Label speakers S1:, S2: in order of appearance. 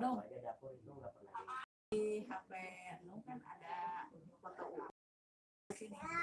S1: dong. Di HP Anu kan ada foto sini.